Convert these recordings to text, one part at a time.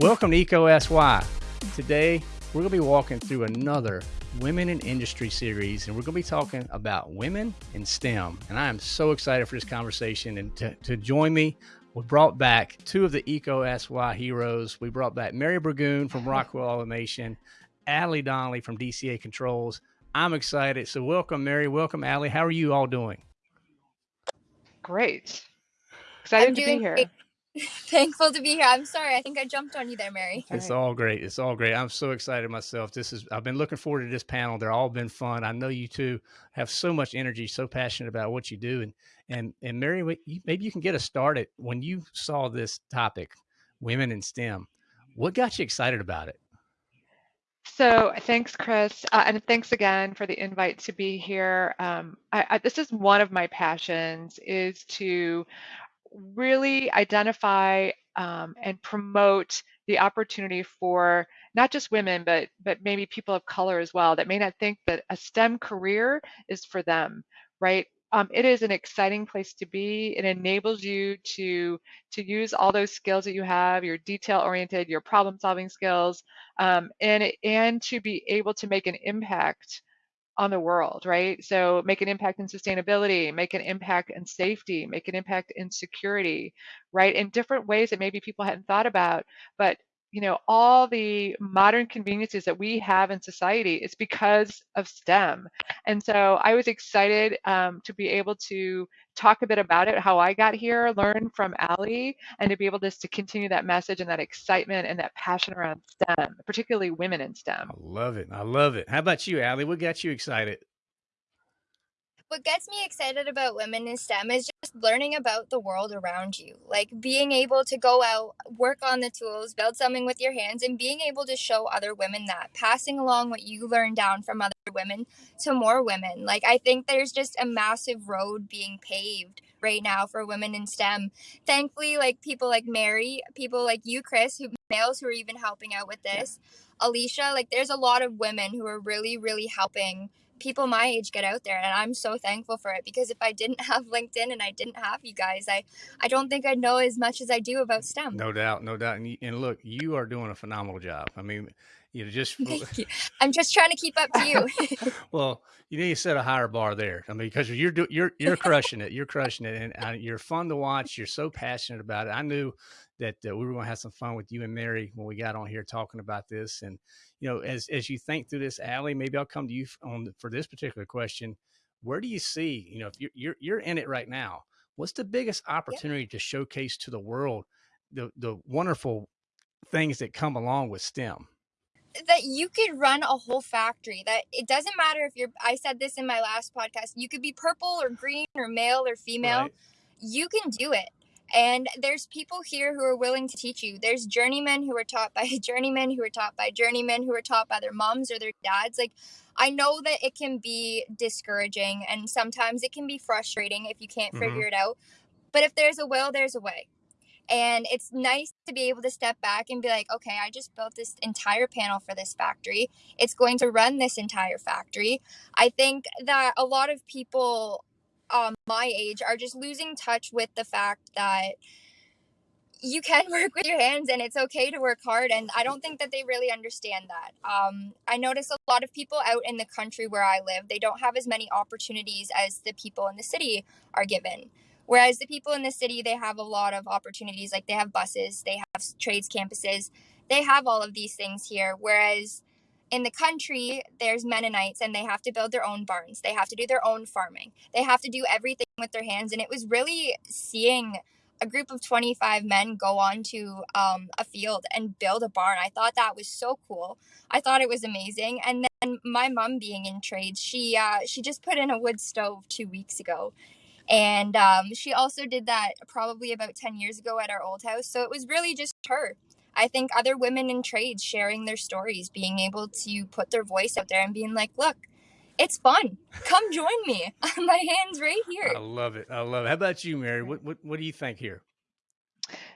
Welcome to ECO SY. Today, we're going to be walking through another Women in Industry series, and we're going to be talking about women in STEM. And I am so excited for this conversation. And to, to join me, we brought back two of the ECO SY heroes. We brought back Mary Burgoon from Rockwell Automation, Allie Donnelly from DCA Controls. I'm excited. So, welcome, Mary. Welcome, Allie. How are you all doing? Great. Excited to be here. Great. Thankful to be here. I'm sorry. I think I jumped on you there, Mary. It's all great. It's all great. I'm so excited myself. This is I've been looking forward to this panel. They're all been fun. I know you two have so much energy, so passionate about what you do. And and and Mary, maybe you can get us started. When you saw this topic, women in STEM, what got you excited about it? So thanks, Chris, uh, and thanks again for the invite to be here. Um, I, I, this is one of my passions is to really identify um, and promote the opportunity for not just women, but but maybe people of color as well that may not think that a STEM career is for them, right? Um, it is an exciting place to be. It enables you to to use all those skills that you have, your detail oriented, your problem solving skills, um, and and to be able to make an impact on the world, right? So make an impact in sustainability, make an impact in safety, make an impact in security, right? In different ways that maybe people hadn't thought about, but you know, all the modern conveniences that we have in society it's because of STEM. And so I was excited um, to be able to talk a bit about it, how I got here, learn from Allie, and to be able just to continue that message and that excitement and that passion around STEM, particularly women in STEM. I love it. I love it. How about you, Allie? What got you excited? What gets me excited about women in STEM is just learning about the world around you. Like being able to go out, work on the tools, build something with your hands, and being able to show other women that, passing along what you learned down from other women to more women. Like I think there's just a massive road being paved right now for women in STEM. Thankfully, like people like Mary, people like you, Chris, who males who are even helping out with this. Alicia, like there's a lot of women who are really, really helping people my age get out there and i'm so thankful for it because if i didn't have linkedin and i didn't have you guys i i don't think i'd know as much as i do about stem. No doubt no doubt and, and look you are doing a phenomenal job. I mean you know just you. i'm just trying to keep up to you well you need to set a higher bar there i mean because you're do, you're you're crushing it you're crushing it and uh, you're fun to watch you're so passionate about it i knew that uh, we were going to have some fun with you and mary when we got on here talking about this and you know, as as you think through this, Allie, maybe I'll come to you on for this particular question. Where do you see, you know, if you're you're, you're in it right now, what's the biggest opportunity to showcase to the world the the wonderful things that come along with STEM? That you could run a whole factory that it doesn't matter if you're i said this in my last podcast you could be purple or green or male or female right. you can do it and there's people here who are willing to teach you. There's journeymen who are taught by journeymen who are taught by journeymen who are taught by their moms or their dads. Like, I know that it can be discouraging and sometimes it can be frustrating if you can't mm-hmm. figure it out. But if there's a will, there's a way. And it's nice to be able to step back and be like, okay, I just built this entire panel for this factory. It's going to run this entire factory. I think that a lot of people um, my age are just losing touch with the fact that you can work with your hands and it's okay to work hard and i don't think that they really understand that um, i notice a lot of people out in the country where i live they don't have as many opportunities as the people in the city are given whereas the people in the city they have a lot of opportunities like they have buses they have trades campuses they have all of these things here whereas in the country, there's Mennonites and they have to build their own barns. They have to do their own farming. They have to do everything with their hands. And it was really seeing a group of 25 men go on to um, a field and build a barn. I thought that was so cool. I thought it was amazing. And then my mom being in trades, she uh, she just put in a wood stove two weeks ago. And um, she also did that probably about 10 years ago at our old house. So it was really just her. I think other women in trades sharing their stories, being able to put their voice out there and being like, look, it's fun. Come join me. My hand's right here. I love it. I love it. How about you, Mary? What, what, what do you think here?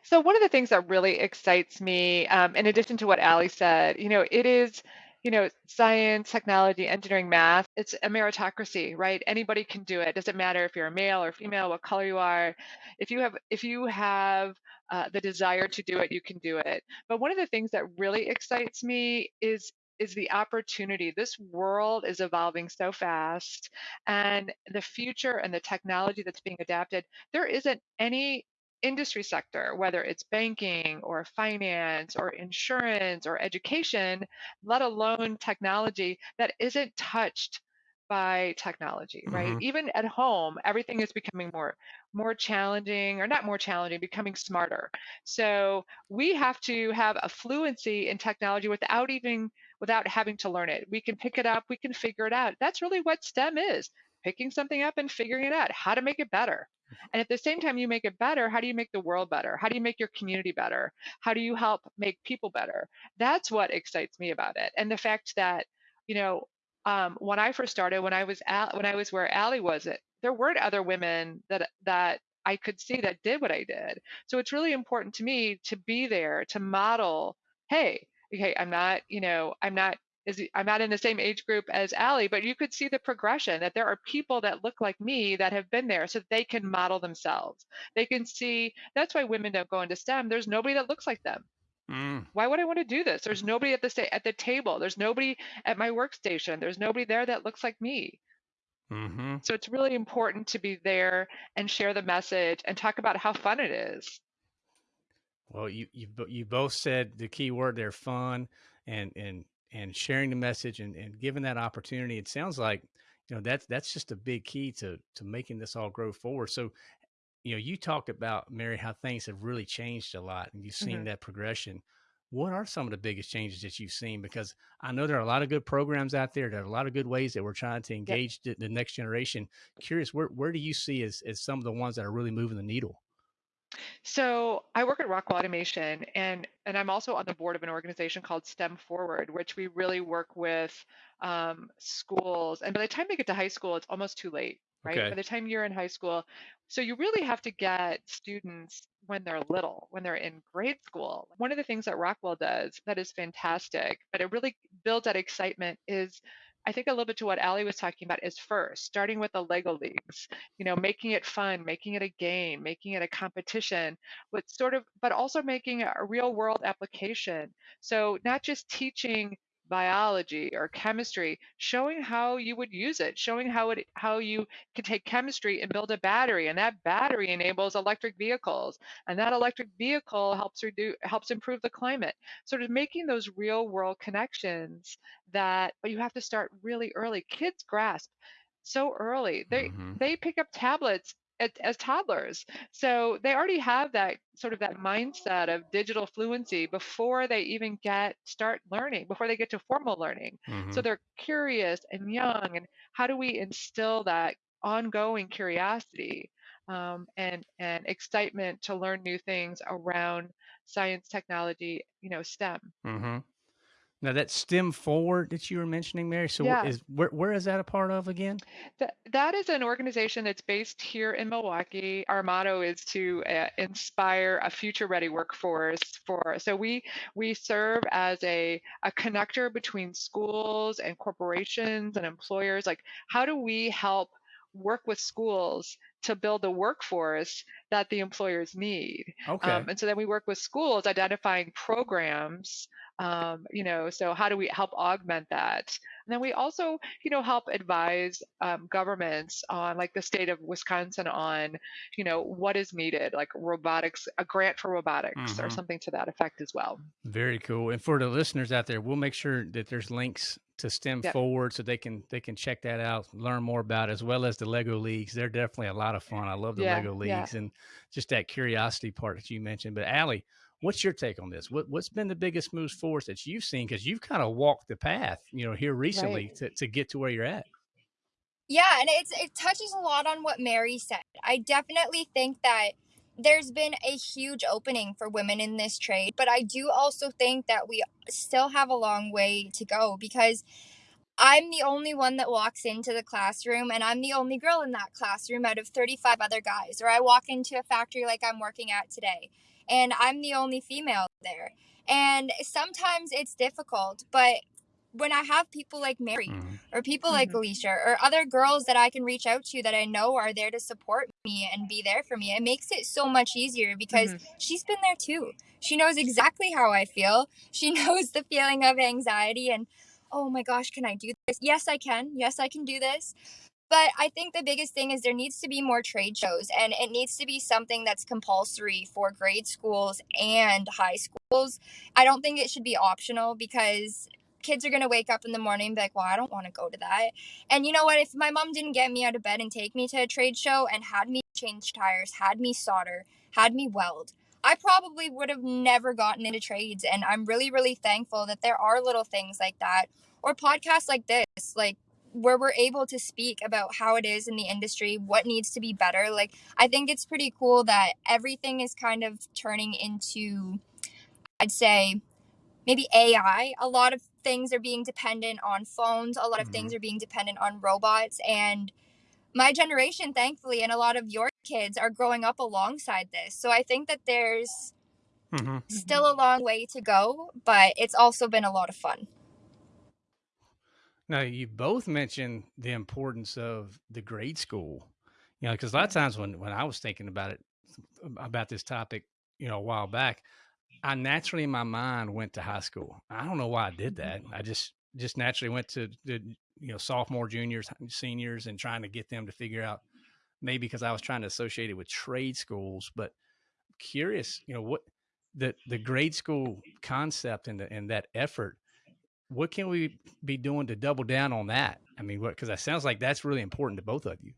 So one of the things that really excites me, um, in addition to what Allie said, you know, it is you know, science, technology, engineering, math, it's a meritocracy, right? Anybody can do it. Doesn't matter if you're a male or female, what color you are. If you have if you have uh, the desire to do it, you can do it. But one of the things that really excites me is is the opportunity. This world is evolving so fast, and the future and the technology that's being adapted, there isn't any industry sector, whether it's banking or finance or insurance or education, let alone technology, that isn't touched by technology right? Mm-hmm. even at home everything is becoming more more challenging or not more challenging becoming smarter. So we have to have a fluency in technology without even without having to learn it. We can pick it up we can figure it out. That's really what stem is picking something up and figuring it out how to make it better and at the same time you make it better, how do you make the world better? How do you make your community better? How do you help make people better? That's what excites me about it. And the fact that, you know, um, when I first started, when I was at, when I was where Allie was, it there weren't other women that that I could see that did what I did. So it's really important to me to be there to model. Hey, okay, I'm not, you know, I'm not is I'm not in the same age group as Allie, but you could see the progression that there are people that look like me that have been there so they can model themselves. They can see that's why women don't go into STEM. There's nobody that looks like them. Mm. Why would I want to do this? There's nobody at the sta- at the table. There's nobody at my workstation. There's nobody there that looks like me. Mm-hmm. So it's really important to be there and share the message and talk about how fun it is. Well, you you you both said the key word there, fun, and and and sharing the message and, and giving that opportunity. It sounds like, you know, that's, that's just a big key to, to making this all grow forward. So, you know, you talked about Mary, how things have really changed a lot and you've seen mm-hmm. that progression. What are some of the biggest changes that you've seen? Because I know there are a lot of good programs out there. There are a lot of good ways that we're trying to engage yep. the, the next generation. Curious, where, where do you see as, as some of the ones that are really moving the needle? So I work at Rockwell Automation, and and I'm also on the board of an organization called STEM Forward, which we really work with um, schools. And by the time they get to high school, it's almost too late, right? Okay. By the time you're in high school, so you really have to get students when they're little, when they're in grade school. One of the things that Rockwell does that is fantastic, but it really builds that excitement is I think a little bit to what Allie was talking about is first starting with the Lego leagues, you know, making it fun, making it a game, making it a competition, but sort of, but also making a real world application. So not just teaching biology or chemistry showing how you would use it showing how it how you can take chemistry and build a battery and that battery enables electric vehicles and that electric vehicle helps reduce helps improve the climate. Sort of making those real world connections that but you have to start really early. Kids grasp so early. They mm-hmm. they pick up tablets as, as toddlers. So they already have that sort of that mindset of digital fluency before they even get start learning, before they get to formal learning. Mm-hmm. So they're curious and young. And how do we instill that ongoing curiosity um, and and excitement to learn new things around science, technology, you know, STEM? Mm-hmm. Now that STEM Forward that you were mentioning, Mary. So yeah. is where where is that a part of again? That that is an organization that's based here in Milwaukee. Our motto is to uh, inspire a future-ready workforce. For so we we serve as a a connector between schools and corporations and employers. Like, how do we help work with schools to build a workforce that the employers need. Okay. Um, and so then we work with schools identifying programs um, you know so how do we help augment that and then we also you know help advise um, governments on like the state of wisconsin on you know what is needed like robotics a grant for robotics mm-hmm. or something to that effect as well very cool and for the listeners out there we'll make sure that there's links to stem yep. forward so they can they can check that out learn more about it, as well as the lego leagues they're definitely a lot of fun i love the yeah, lego leagues yeah. and just that curiosity part that you mentioned but Allie, What's your take on this? What, what's been the biggest moves forward that you've seen? Because you've kind of walked the path, you know, here recently right. to, to get to where you're at. Yeah, and it's it touches a lot on what Mary said. I definitely think that there's been a huge opening for women in this trade, but I do also think that we still have a long way to go because I'm the only one that walks into the classroom and I'm the only girl in that classroom out of 35 other guys. Or I walk into a factory like I'm working at today and I'm the only female there. And sometimes it's difficult, but when I have people like Mary Mhm. or people like Mhm. Alicia or other girls that I can reach out to that I know are there to support me and be there for me, it makes it so much easier because Mhm. she's been there too. She knows exactly how I feel. She knows the feeling of anxiety and, oh my gosh, can I do this? Yes, I can. Yes, I can do this. But I think the biggest thing is there needs to be more trade shows and it needs to be something that's compulsory for grade schools and high schools. I don't think it should be optional because kids are going to wake up in the morning and be like, well, I don't want to go to that. And you know what? If my mom didn't get me out of bed and take me to a trade show and had me change tires, had me solder, had me weld, I probably would have never gotten into trades. And I'm really, really thankful that there are little things like that or podcasts like this, like where we're able to speak about how it is in the industry, what needs to be better. Like, I think it's pretty cool that everything is kind of turning into, I'd say, maybe AI. A lot of things are being dependent on phones, a lot of things are being dependent on robots. And my generation, thankfully, and a lot of your kids are growing up alongside this. So I think that there's Mhm. still a long way to go, but it's also been a lot of fun. Now, you both mentioned the importance of the grade school, you know, because a lot of times when, when I was thinking about it, um, about this topic, you know, a while back, I naturally in my mind went to high school. I don't know why I did that. Mm. I just, just naturally went to the, you know, sophomore, juniors, seniors, and trying to get them to figure out maybe because I was trying to associate it with trade schools, but curious, you know, what the, the grade school concept and the, and that effort what can we be doing to double down on that? I mean, what because that sounds like that's really important to both of you.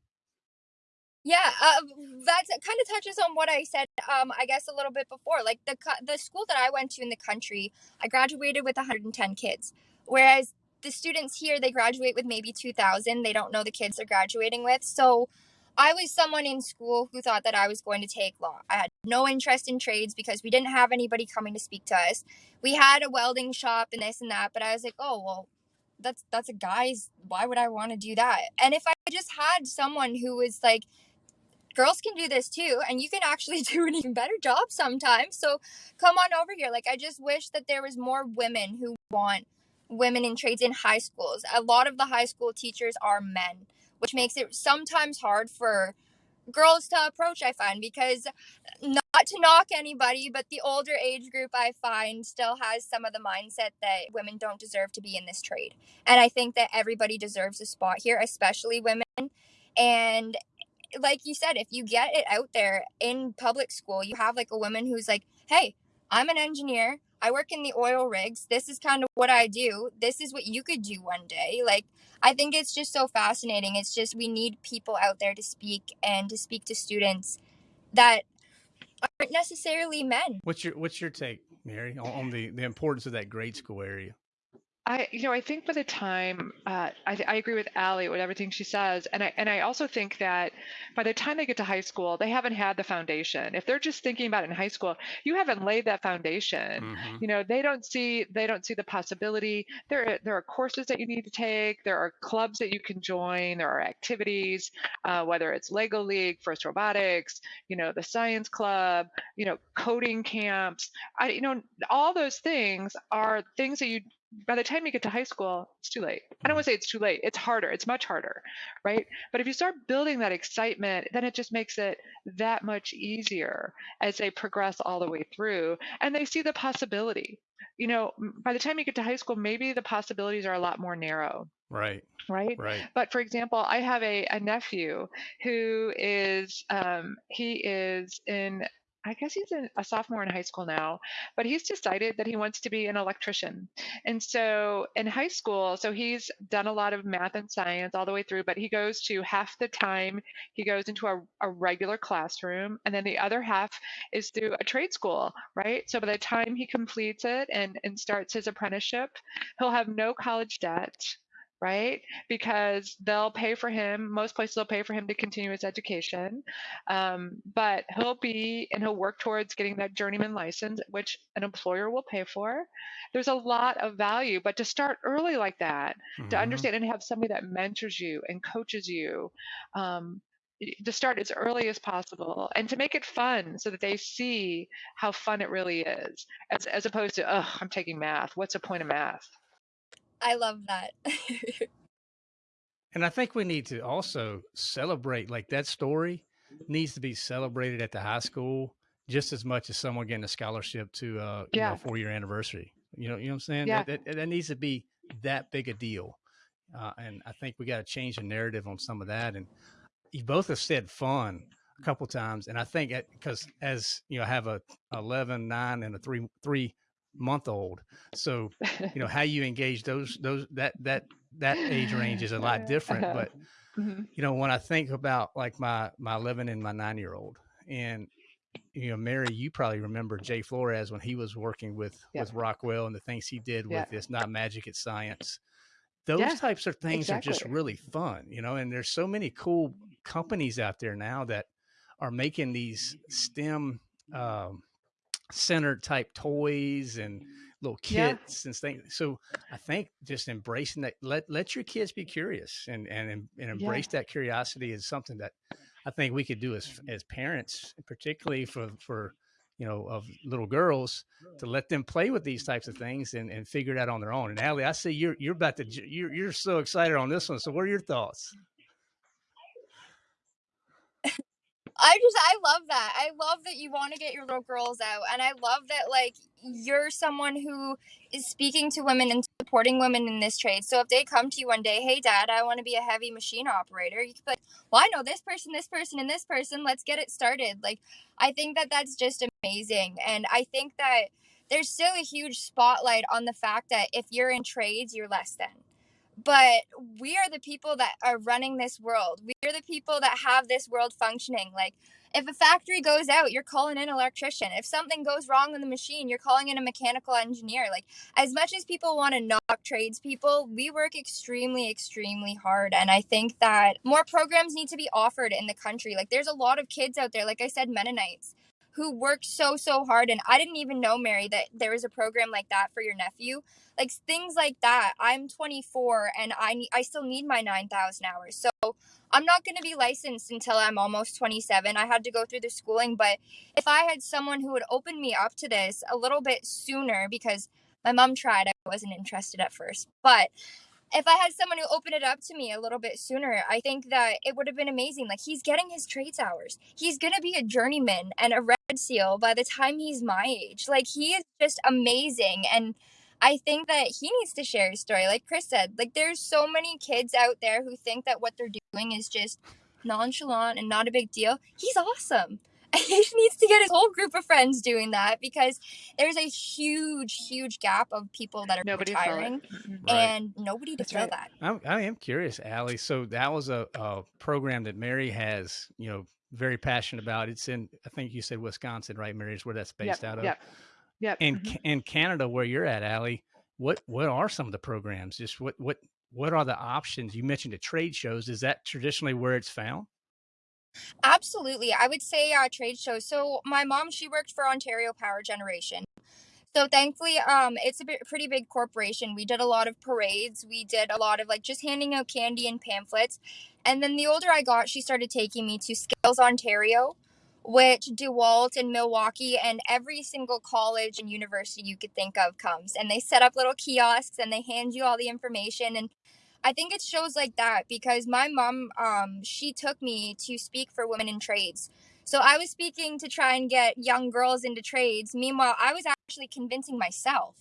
Yeah, uh, that kind of touches on what I said. Um, I guess a little bit before, like the the school that I went to in the country, I graduated with 110 kids, whereas the students here they graduate with maybe 2,000. They don't know the kids they're graduating with, so I was someone in school who thought that I was going to take law. I had no interest in trades because we didn't have anybody coming to speak to us. We had a welding shop and this and that, but I was like, oh well, that's that's a guy's. Why would I want to do that? And if I just had someone who was like, girls can do this too, and you can actually do an even better job sometimes. So come on over here. Like I just wish that there was more women who want women in trades in high schools. A lot of the high school teachers are men which makes it sometimes hard for girls to approach i find because not to knock anybody but the older age group i find still has some of the mindset that women don't deserve to be in this trade. And i think that everybody deserves a spot here especially women. And like you said if you get it out there in public school you have like a woman who's like hey i'm an engineer I work in the oil rigs. This is kind of what I do. This is what you could do one day. Like, I think it's just so fascinating. It's just we need people out there to speak and to speak to students that aren't necessarily men. What's your What's your take, Mary, on, the the importance of that grade school area? I, you know, I think by the time uh, I, I agree with Allie with everything she says, and I and I also think that by the time they get to high school, they haven't had the foundation. If they're just thinking about it in high school, you haven't laid that foundation. Mhm. You know, they don't see they don't see the possibility. There there are courses that you need to take. There are clubs that you can join. There are activities, uh, whether it's Lego League, First Robotics, you know, the Science Club, you know, coding camps. I, you know, all those things are things that you by the time you get to high school, it's too late. I don't want to say it's too late. It's harder. It's much harder, right? But if you start building that excitement, then it just makes it that much easier as they progress all the way through and they see the possibility. You know, by the time you get to high school, maybe the possibilities are a lot more narrow. Right. Right. Right. But for example, I have a, a nephew who is um, he is in I guess he's a sophomore in high school now, but he's decided that he wants to be an electrician. And so in high school, so he's done a lot of math and science all the way through, but he goes to half the time he goes into a, a regular classroom, and then the other half is through a trade school, right? So by the time he completes it and, and starts his apprenticeship, he'll have no college debt right? Because they'll pay for him. Most places will pay for him to continue his education, um, but he'll be and he'll work towards getting that journeyman license, which an employer will pay for. There's a lot of value, but to start early like that, Mhm. to understand and have somebody that mentors you and coaches you. Um, to start as early as possible and to make it fun so that they see how fun it really is as, as opposed to oh i'm taking math what's the point of math I love that. and I think we need to also celebrate like that story needs to be celebrated at the high school just as much as someone getting a scholarship to uh yeah. you know, four year anniversary. You know, you know what I'm saying? Yeah. That, that, that needs to be that big a deal. Uh, and I think we got to change the narrative on some of that. And you both have said fun a couple times, and I think because as you know, I have a 11, nine, and a three three month old, so you know how you engage those those that that that age range is a lot different. But mm-hmm. you know, when I think about like my my 11 and my nine year old, and you know, Mary, you probably remember Jay Flores when he was working with yeah. with Rockwell and the things he did with yeah. It's Not Magic, It's Science. Those yeah, types of things exactly. are just really fun, you know. And there's so many cool companies out there now that are making these STEM um, centered type toys and mm. little kits yeah. and things. So I think just embracing that, let let your kids be curious and and and embrace yeah. that curiosity is something that I think we could do as mm-hmm. as parents, particularly for for you know of little girls to let them play with these types of things and, and figure it out on their own. And Allie, I see you're you're about to you're you're so excited on this one. So what are your thoughts? I just I love that. I love that you want to get your little girls out and I love that like you're someone who is speaking to women and supporting women in this trade. So if they come to you one day, "Hey dad, I want to be a heavy machine operator." You can be like, "Well, I know this person, this person and this person. Let's get it started." Like I think that that's just amazing and I think that there's still a huge spotlight on the fact that if you're in trades, you're less than but we are the people that are running this world. We are the people that have this world functioning. Like, if a factory goes out, you're calling in an electrician. If something goes wrong in the machine, you're calling in a mechanical engineer. Like, as much as people want to knock tradespeople, we work extremely, extremely hard. And I think that more programs need to be offered in the country. Like, there's a lot of kids out there, like I said, Mennonites who worked so so hard and i didn't even know mary that there was a program like that for your nephew. Like things like that. I'm 24 and i need, i still need my 9000 hours. So i'm not going to be licensed until i'm almost 27 i had to go through the schooling but if i had someone who would open me up to this a little bit sooner because my mom tried i wasn't interested at first. But if I had someone who opened it up to me a little bit sooner, I think that it would have been amazing. Like he's getting his trades hours. He's gonna be a journeyman and a red seal by the time he's my age. Like he is just amazing and I think that he needs to share his story. Like Chris said, like there's so many kids out there who think that what they're doing is just nonchalant and not a big deal. He's awesome. he needs to get his whole group of friends doing that because there's a huge, huge gap of people that are nobody retiring, and right. nobody to That's fill right. that. I'm, I am curious, Allie. So that was a, a program that Mary has, you know, very passionate about. It's in, I think you said Wisconsin, right, Mary? Is where that's based yep, out of. Yeah. Yep. In mm-hmm. in Canada, where you're at, Allie, what what are some of the programs? Just what what what are the options? You mentioned the trade shows. Is that traditionally where it's found? Absolutely. I would say uh, trade shows. So my mom, she worked for Ontario Power Generation. So thankfully, um, it's a pretty big corporation. We did a lot of parades. We did a lot of like just handing out candy and pamphlets. And then the older I got, she started taking me to Skills Ontario, which DeWalt and Milwaukee and every single college and university you could think of comes. And they set up little kiosks and they hand you all the information. And I think it shows like that because my mom, um, she took me to speak for women in trades. So I was speaking to try and get young girls into trades. Meanwhile, I was actually convincing myself.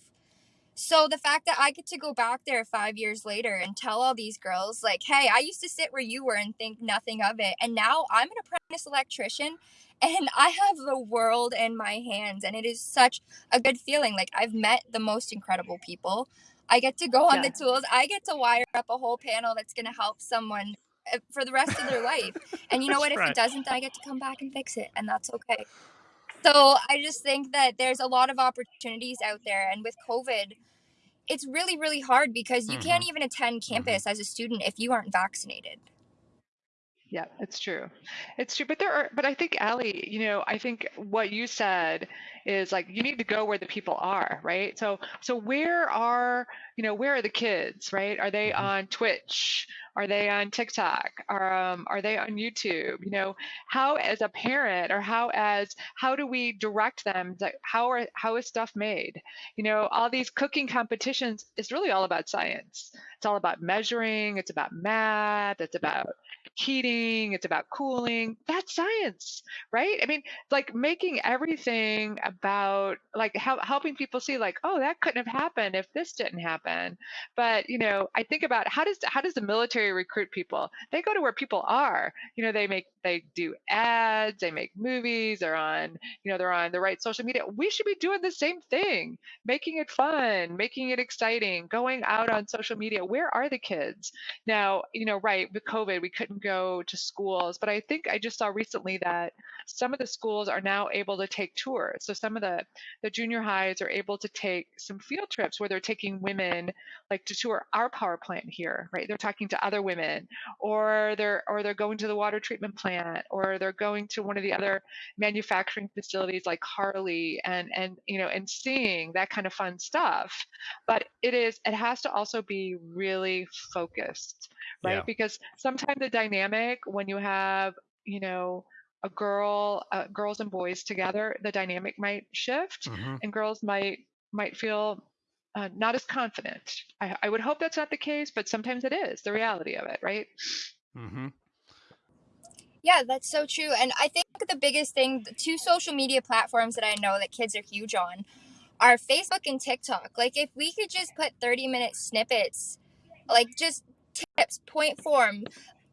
So the fact that I get to go back there five years later and tell all these girls, like, hey, I used to sit where you were and think nothing of it. And now I'm an apprentice electrician and I have the world in my hands. And it is such a good feeling. Like, I've met the most incredible people. I get to go on yeah. the tools. I get to wire up a whole panel that's going to help someone eh, for the rest of their life. And you know what? If right. it doesn't, I get to come back and fix it, and that's okay. So I just think that there's a lot of opportunities out there, and with COVID, it's really, really hard because you mm-hmm. can't even attend mm-hmm. campus mm-hmm. as a student if you aren't vaccinated. Yeah, it's true. It's true. But there are, but I think, Allie, you know, I think what you said is like you need to go where the people are, right? So, so where are, you know, where are the kids, right? Are they Mhm. on Twitch? Are they on TikTok? Are um, are they on YouTube? You know, how as a parent or how as how do we direct them? That how are how is stuff made? You know, all these cooking competitions is really all about science. It's all about measuring. It's about math. It's about heating, it's about cooling. That's science, right? I mean, like making everything about like how, helping people see like, oh, that couldn't have happened if this didn't happen. But you know, I think about how does how does the military recruit people? They go to where people are. You know, they make they do ads, they make movies, they're on, you know, they're on the right social media. We should be doing the same thing, making it fun, making it exciting, going out on social media. Where are the kids? Now, you know, right, with COVID, we couldn't go to schools, but I think I just saw recently that some of the schools are now able to take tours. So some of the the junior highs are able to take some field trips where they're taking women like to tour our power plant here, right? They're talking to other women or they're or they're going to the water treatment plant or they're going to one of the other manufacturing facilities like Harley and and you know and seeing that kind of fun stuff. But it is it has to also be really focused, right? Yeah. Because sometimes the dynamic when you have, you know, a girl, uh, girls and boys together, the dynamic might shift, Mhm. and girls might might feel uh, not as confident. I, I would hope that's not the case, but sometimes it is the reality of it, right? Mhm. Yeah, that's so true. And I think the biggest thing, the two social media platforms that I know that kids are huge on are Facebook and TikTok. Like, if we could just put 30 minute snippets, like just tips, point form,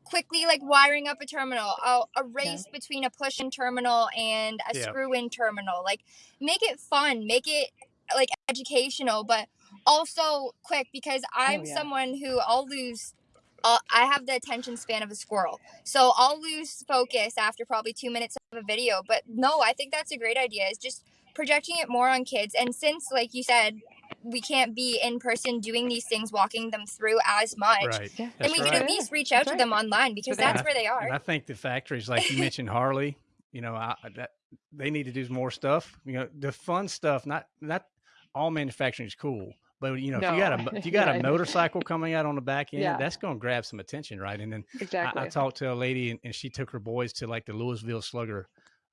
quickly like wiring up a terminal, a, a race between a push in terminal and a Yeah. screw in terminal. Like, make it fun, make it like educational, but also quick because oh, I'm yeah. someone who I'll lose. I'll, I have the attention span of a squirrel, so I'll lose focus after probably two minutes of a video. But no, I think that's a great idea. Is just projecting it more on kids, and since, like you said, we can't be in person doing these things, walking them through as much, Right. Yeah. then we right. can at least reach out that's to them online because that's have. where they And are. I think the factories, like you mentioned, Harley, you know, I, that they need to do more stuff. You know, the fun stuff. Not not all manufacturing is cool, but you know, if you got a if you got Yeah. a motorcycle coming out on the back end, Yeah. that's going to grab some attention, right? And then Exactly. I, I talked to a lady, and, and she took her boys to like the Louisville Slugger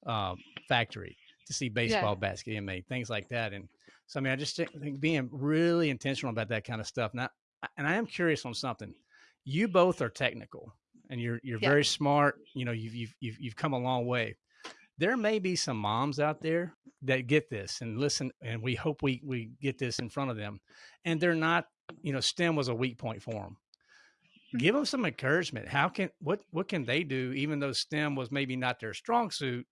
um, factory to see baseball bats getting made, things like that. And so, I mean, I just think being really intentional about that kind of stuff. Now, and I am curious on something. You both are technical, and you're you're Yeah. very smart. You know, you've you've you've, you've come a long way. There may be some moms out there that get this and listen, and we hope we we get this in front of them, and they're not. You know, STEM was a weak point for them give mm-hmm. them some encouragement. How can what what can they do, even though STEM was maybe not their strong suit,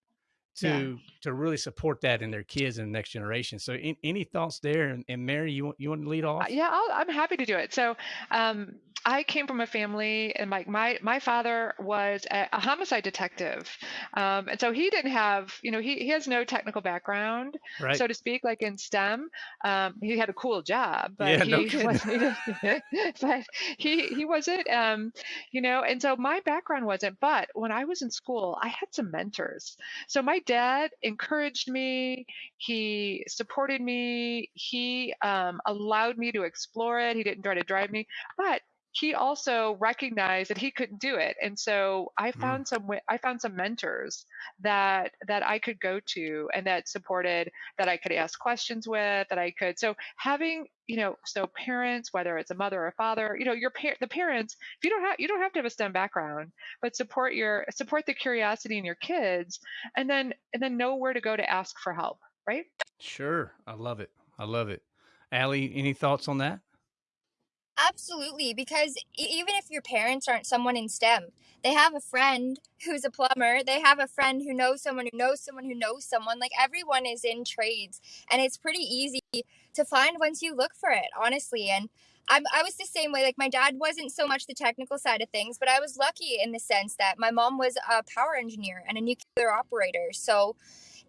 to to really support that in their kids and the next generation? So, in, any thoughts there? And, and Mary, you want you want to lead off? Uh, yeah, I'll, I'm happy to do it. So, um, I came from a family, and like my my father was a, a homicide detective, um, and so he didn't have, you know, he he has no technical background, right. so to speak, like in STEM. Um, he had a cool job, but Yeah, he no kidding. was, but he he wasn't, um, you know. And so my background wasn't. But when I was in school, I had some mentors. So my dad encouraged me. He supported me. He um, allowed me to explore it. He didn't try to drive me, but he also recognized that he couldn't do it and so i Mm. found some i found some mentors that that i could go to and that supported that i could ask questions with that i could so having you know so parents whether it's a mother or a father you know your par- the parents if you don't have you don't have to have a stem background but support your support the curiosity in your kids and then and then know where to go to ask for help right Sure, I love it. I love it. Allie, any thoughts on that? Absolutely, because even if your parents aren't someone in STEM, they have a friend who's a plumber, they have a friend who knows someone who knows someone who knows someone. Like everyone is in trades, and it's pretty easy to find once you look for it, honestly. And I'm, I was the same way. Like my dad wasn't so much the technical side of things, but I was lucky in the sense that my mom was a power engineer and a nuclear operator. So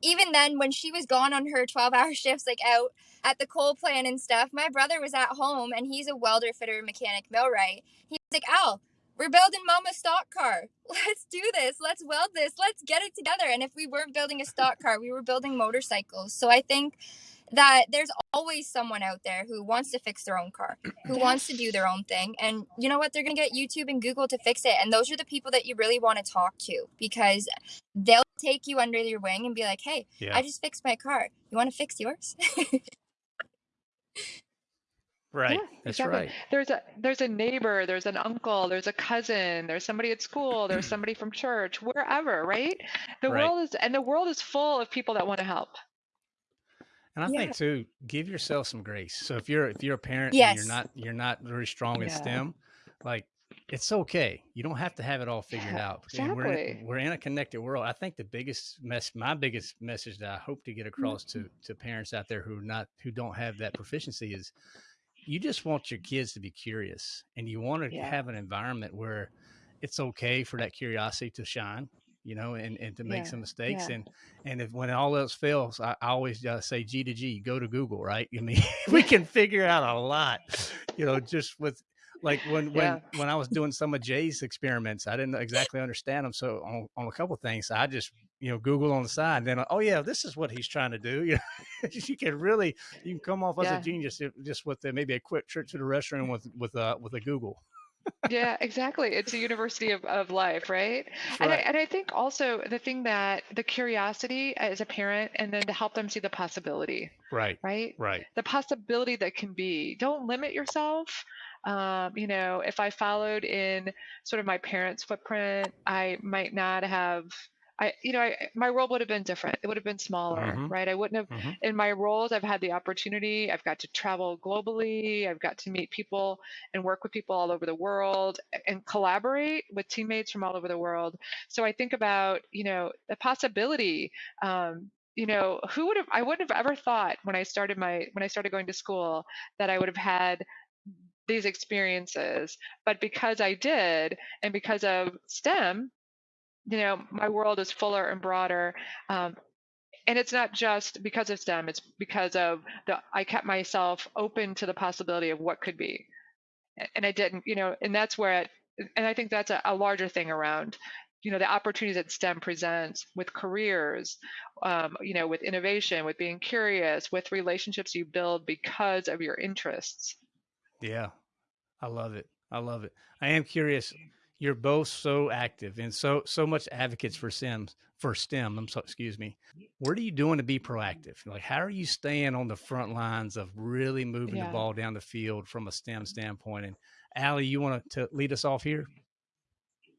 even then, when she was gone on her 12 hour shifts, like out at the coal plant and stuff, my brother was at home and he's a welder, fitter, mechanic, millwright. He's like, Al, we're building mama's stock car. Let's do this. Let's weld this. Let's get it together. And if we weren't building a stock car, we were building motorcycles. So I think that there's always someone out there who wants to fix their own car, who wants to do their own thing. And you know what? They're going to get YouTube and Google to fix it. And those are the people that you really want to talk to because they'll take you under your wing and be like, hey, yeah. I just fixed my car. You want to fix yours? Right. Yeah, That's exactly. right. There's a there's a neighbor, there's an uncle, there's a cousin, there's somebody at school, there's somebody from church, wherever, right? The right. world is and the world is full of people that want to help. And I yeah. think too, give yourself some grace. So if you're if you're a parent yes. and you're not you're not very strong in yeah. STEM, like it's okay. You don't have to have it all figured yeah, out. Exactly. We're in, we're in, a connected world. I think the biggest mess, my biggest message that I hope to get across mm-hmm. to to parents out there who are not who don't have that proficiency is you just want your kids to be curious and you want to yeah. have an environment where it's okay for that curiosity to shine you know and, and to make yeah. some mistakes and and if when all else fails i, I always uh, say g to g go to google right i mean we can figure out a lot you know just with like when when when i was doing some of jay's experiments i didn't exactly understand them so on, on a couple things i just you know google on the side and then oh yeah this is what he's trying to do you know? You can really you can come off as a genius if, just with the, maybe a quick trip to the restroom with with uh with a google. Yeah exactly it's a university of, of life right? right and I, and I think also the thing that the curiosity as a parent and then to help them see the possibility right right? right. The possibility that can be don't limit yourself um, you know if i followed in sort of my parents footprint i might not have I, you know, I, my world would have been different. It would have been smaller, mm-hmm. right? I wouldn't have, mm-hmm. in my roles, I've had the opportunity. I've got to travel globally. I've got to meet people and work with people all over the world and collaborate with teammates from all over the world. So I think about, you know, the possibility. Um, you know, who would have? I wouldn't have ever thought when I started my when I started going to school that I would have had these experiences. But because I did, and because of STEM, you know, my world is fuller and broader. Um, and it's not just because of STEM, it's because of the I kept myself open to the possibility of what could be. And I didn't, you know, and that's where it, and I think that's a, a larger thing around you know the opportunities that STEM presents with careers, um, you know, with innovation, with being curious, with relationships you build because of your interests. Yeah, I love it. I love it. I am curious you're both so active and so so much advocates for SIMS for STEM. I'm so excuse me. What are you doing to be proactive? Like how are you staying on the front lines of really moving yeah. the ball down the field from a STEM standpoint? And Allie, you want to lead us off here?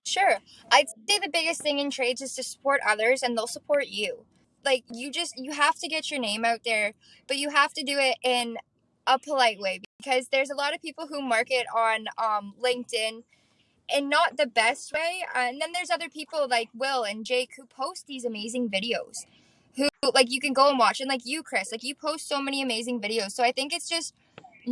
Sure. I'd say the biggest thing in trades is to support others and they'll support you. Like you just you have to get your name out there, but you have to do it in a polite way because there's a lot of people who market on um, LinkedIn in not the best way. Uh, and then there's other people like Will and Jake who post these amazing videos who like you can go and watch and like you Chris like you post so many amazing videos so I think it's just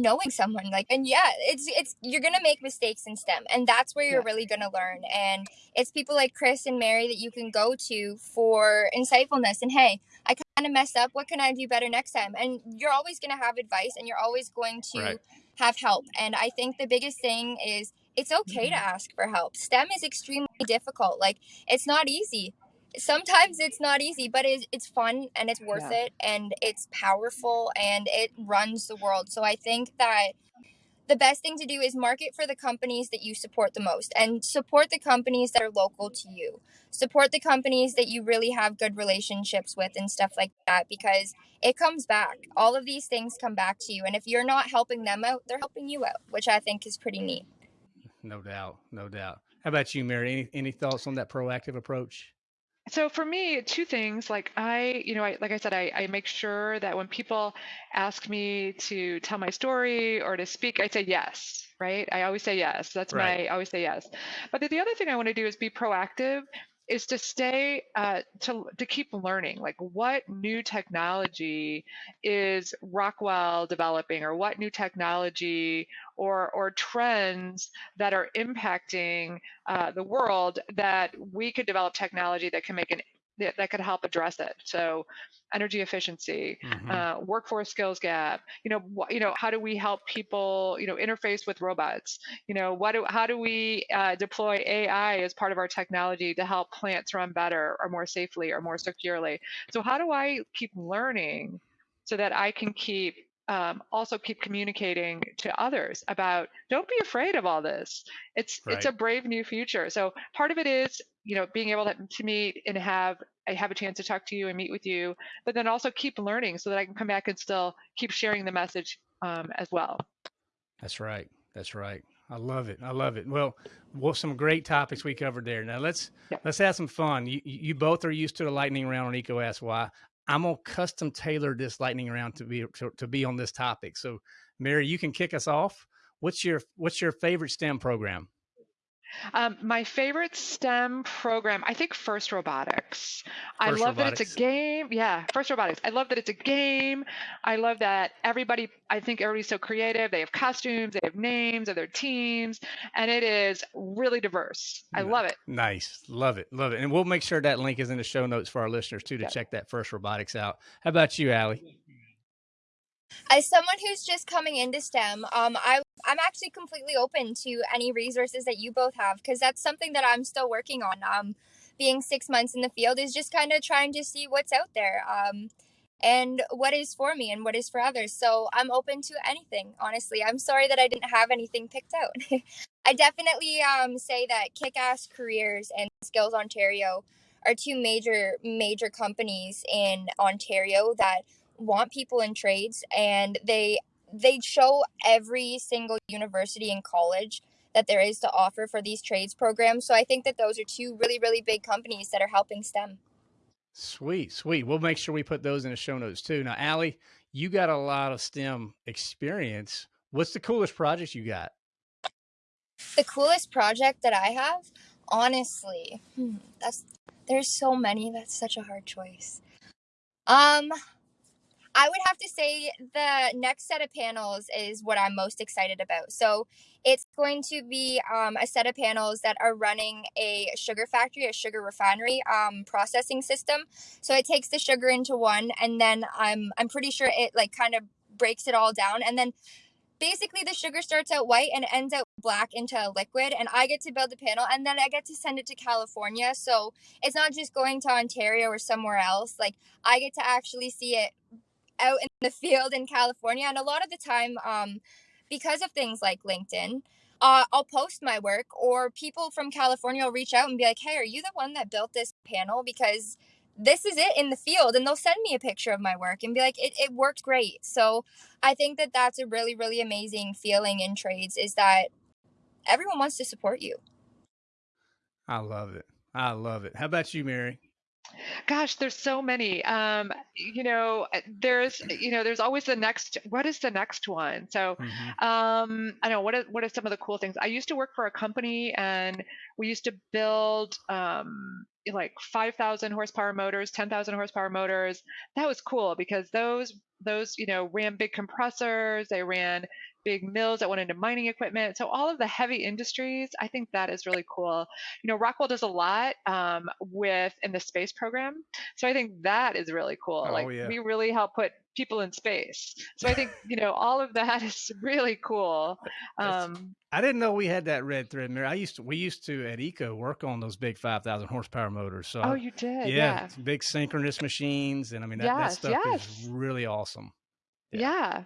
knowing someone like and yeah it's it's you're gonna make mistakes in STEM and that's where you're yeah. really gonna learn and it's people like Chris and Mary that you can go to for insightfulness and hey I kind of messed up what can I do better next time and you're always gonna have advice and you're always going to right. have help and I think the biggest thing is it's okay to mm-hmm. ask for help. STEM is extremely difficult. Like it's not easy. Sometimes it's not easy, but it's, it's fun and it's worth yeah. it and it's powerful and it runs the world. So I think that the best thing to do is market for the companies that you support the most and support the companies that are local to you. Support the companies that you really have good relationships with and stuff like that because it comes back. All of these things come back to you. And if you're not helping them out, they're helping you out, which I think is pretty neat. No doubt. No doubt. How about you, Mary? Any, any thoughts on that proactive approach? So for me, two things. Like I, you know, I, like I said, I, I make sure that when people ask me to tell my story or to speak, I say yes, right? I always say yes. That's right. my, I always say yes. But the, the other thing I want to do is be proactive is to stay uh, to to keep learning like what new technology is rockwell developing or what new technology or or trends that are impacting uh, the world that we could develop technology that can make an that, that could help address it. So energy efficiency, mm-hmm. uh, workforce skills gap. You know, wh- you know, how do we help people, you know, interface with robots? You know, what do how do we uh, deploy AI as part of our technology to help plants run better or more safely or more securely? So how do I keep learning so that I can keep um, also keep communicating to others about don't be afraid of all this it's right. it's a brave new future so part of it is you know being able to, to meet and have I have a chance to talk to you and meet with you but then also keep learning so that i can come back and still keep sharing the message um, as well that's right that's right I love it. I love it. Well, well, some great topics we covered there. Now let's let's have some fun. You you both are used to the lightning round on Eco Ask Why. I'm gonna custom tailor this lightning round to be to, to be on this topic. So, Mary, you can kick us off. What's your what's your favorite STEM program? Um, my favorite STEM program, I think First Robotics. First I love robotics. that it's a game. Yeah, First Robotics. I love that it's a game. I love that everybody, I think everybody's so creative. They have costumes, they have names of their teams, and it is really diverse. I love it. Nice. Love it. Love it. And we'll make sure that link is in the show notes for our listeners too to yeah. check that First Robotics out. How about you, Allie? As someone who's just coming into STEM, um, I I'm actually completely open to any resources that you both have because that's something that I'm still working on. Um, being six months in the field is just kind of trying to see what's out there. Um, and what is for me and what is for others. So I'm open to anything, honestly. I'm sorry that I didn't have anything picked out. I definitely um, say that Kick Ass Careers and Skills Ontario are two major, major companies in Ontario that want people in trades and they they show every single university and college that there is to offer for these trades programs. So I think that those are two really, really big companies that are helping STEM. Sweet, sweet. We'll make sure we put those in the show notes too. Now, Allie, you got a lot of STEM experience. What's the coolest project you got? The coolest project that I have, honestly, hmm, that's there's so many. That's such a hard choice. Um, I would have to say the next set of panels is what I'm most excited about. So it's going to be um, a set of panels that are running a sugar factory, a sugar refinery um, processing system. So it takes the sugar into one, and then I'm I'm pretty sure it like kind of breaks it all down, and then basically the sugar starts out white and ends out black into a liquid and i get to build the panel and then i get to send it to california so it's not just going to ontario or somewhere else like i get to actually see it out in the field in California. And a lot of the time, um, because of things like LinkedIn, uh, I'll post my work, or people from California will reach out and be like, "Hey, are you the one that built this panel?" Because this is it in the field, and they'll send me a picture of my work and be like, "It it worked great." So I think that that's a really really amazing feeling in trades is that everyone wants to support you. I love it. I love it. How about you, Mary? Gosh, there's so many. Um, you know, there's you know, there's always the next. What is the next one? So, mm-hmm. um, I know what are what are some of the cool things. I used to work for a company, and we used to build um, like 5,000 horsepower motors, 10,000 horsepower motors. That was cool because those those you know ran big compressors. They ran big mills that went into mining equipment. So all of the heavy industries, I think that is really cool. You know, Rockwell does a lot um, with in the space program. So I think that is really cool. Oh, like yeah. we really help put people in space. So I think, you know, all of that is really cool. Um, I didn't know we had that red thread mirror. I used to, we used to at EECO work on those big 5,000 horsepower motors. So, oh, you did? Yeah. yeah. Big synchronous machines. And I mean, that, yes, that stuff yes. is really awesome. Yeah. yeah.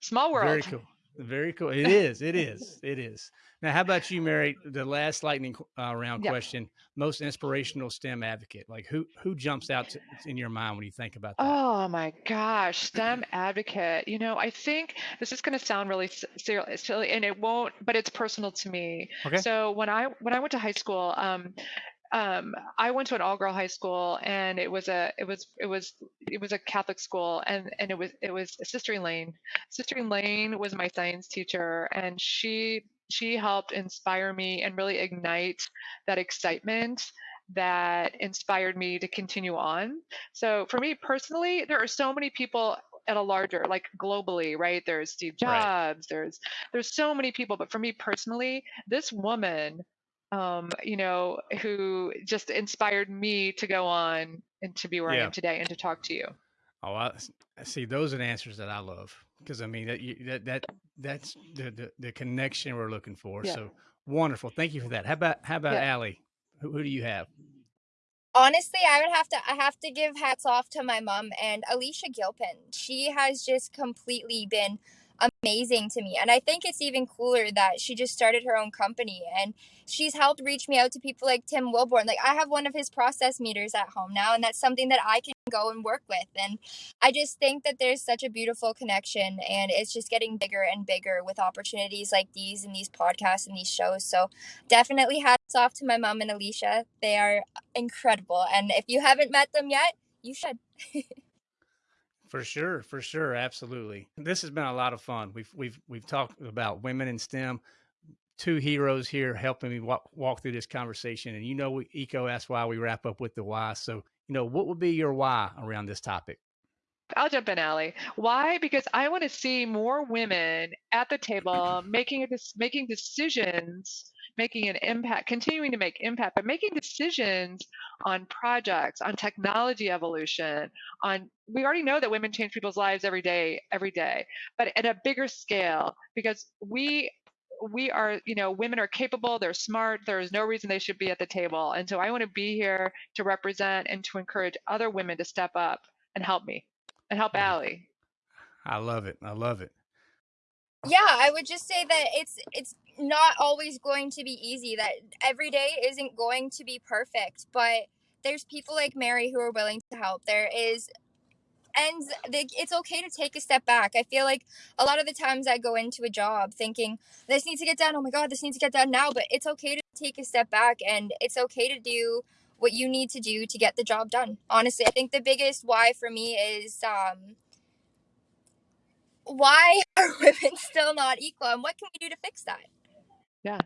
Small world. Very cool. Very cool. It is. It is. It is. Now, how about you, Mary? The last lightning uh, round question: most inspirational STEM advocate. Like who who jumps out to, in your mind when you think about that? Oh my gosh, STEM advocate. You know, I think this is going to sound really silly, and it won't, but it's personal to me. Okay. So when I when I went to high school, um, um, I went to an all-girl high school, and it was a it was it was it was a Catholic school, and and it was it was Sister Elaine. Sister Elaine was my science teacher, and she she helped inspire me and really ignite that excitement that inspired me to continue on. So for me personally, there are so many people at a larger like globally right there's steve jobs right. there's there's so many people but for me personally this woman um, you know, who just inspired me to go on and to be where yeah. I am today and to talk to you. Oh, I, see. Those are the answers that I love because I mean that that, that that's the, the, the connection we're looking for. Yeah. So wonderful. Thank you for that. How about how about yeah. Allie? Who, who do you have? honestly i would have to i have to give hats off to my mom and alicia gilpin she has just completely been amazing to me. And i think it's even cooler that she just started her own company and she's helped reach me out to people like tim wilborn. Like i have one of his process meters at home now and that's something that i can go and work with. And i just think that there's such a beautiful connection and it's just getting bigger and bigger with opportunities like these and these podcasts and these shows. So definitely hats off to my mom and alicia. They are incredible. And if you haven't met them yet you should For sure, for sure, absolutely. This has been a lot of fun. We've we've we've talked about women in STEM. Two heroes here helping me walk, walk through this conversation, and you know, we, EECO Asks Why we wrap up with the why. So, you know, what would be your why around this topic? I'll jump in, Allie. Why? Because I want to see more women at the table making a, making decisions making an impact, continuing to make impact, but making decisions on projects, on technology evolution, on we already know that women change people's lives every day, every day, but at a bigger scale because we we are, you know, women are capable, they're smart, there is no reason they should be at the table. And so I want to be here to represent and to encourage other women to step up and help me and help mm. Allie. I love it. I love it. Yeah, I would just say that it's it's not always going to be easy. That every day isn't going to be perfect, but there's people like Mary who are willing to help. There is and it's okay to take a step back. I feel like a lot of the times I go into a job thinking this needs to get done. Oh my god, this needs to get done now, but it's okay to take a step back and it's okay to do what you need to do to get the job done. Honestly, I think the biggest why for me is um why are women still not equal and what can we do to fix that? Yeah.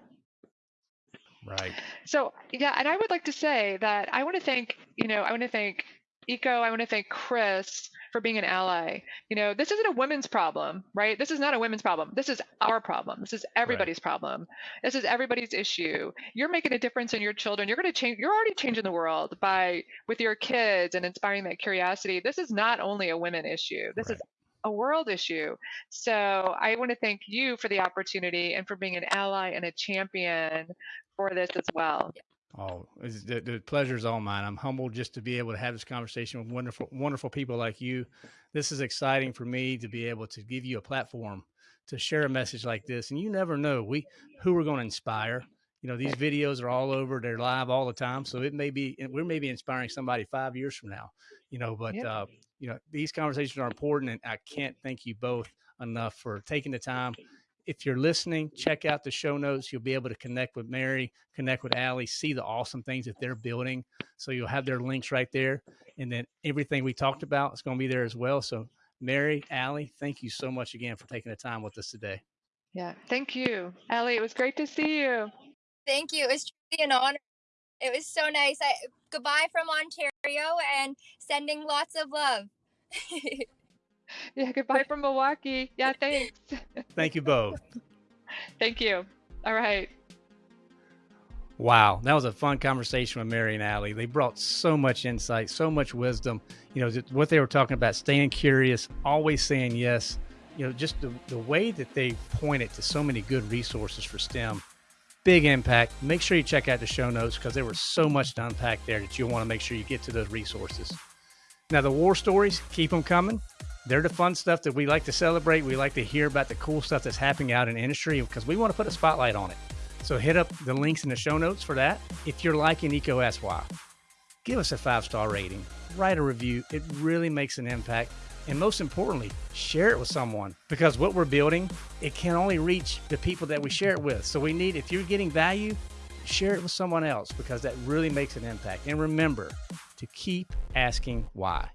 Right. So, yeah, and I would like to say that I want to thank, you know, I want to thank EECO, I want to thank Chris for being an ally. You know, this isn't a women's problem, right? This is not a women's problem. This is our problem. This is everybody's right. problem. This is everybody's issue. You're making a difference in your children. You're going to change you're already changing the world by with your kids and inspiring that curiosity. This is not only a women issue. This right. is a world issue. So I want to thank you for the opportunity and for being an ally and a champion for this as well. Oh, the, the pleasure is all mine. I'm humbled just to be able to have this conversation with wonderful, wonderful people like you. This is exciting for me to be able to give you a platform to share a message like this. And you never know we who we're going to inspire. You know, these videos are all over; they're live all the time. So it may be we're maybe inspiring somebody five years from now. You know, but yeah. uh, you know, these conversations are important, and I can't thank you both enough for taking the time. If you're listening, check out the show notes. You'll be able to connect with Mary, connect with Allie, see the awesome things that they're building. So you'll have their links right there. And then everything we talked about is going to be there as well. So, Mary, Allie, thank you so much again for taking the time with us today. Yeah, thank you. Allie, it was great to see you. Thank you. It was truly an honor. It was so nice. I, goodbye from Ontario and sending lots of love. yeah, goodbye from Milwaukee. Yeah, thanks. Thank you both. Thank you. All right. Wow, that was a fun conversation with Mary and Allie. They brought so much insight, so much wisdom. You know, what they were talking about, staying curious, always saying yes. You know, just the, the way that they pointed to so many good resources for STEM big impact. Make sure you check out the show notes because there was so much to unpack there that you'll want to make sure you get to those resources. Now, the war stories, keep them coming. They're the fun stuff that we like to celebrate. We like to hear about the cool stuff that's happening out in industry because we want to put a spotlight on it. So hit up the links in the show notes for that. If you're liking EECO SY, give us a five star rating, write a review. It really makes an impact. And most importantly, share it with someone because what we're building, it can only reach the people that we share it with. So we need, if you're getting value, share it with someone else because that really makes an impact. And remember to keep asking why.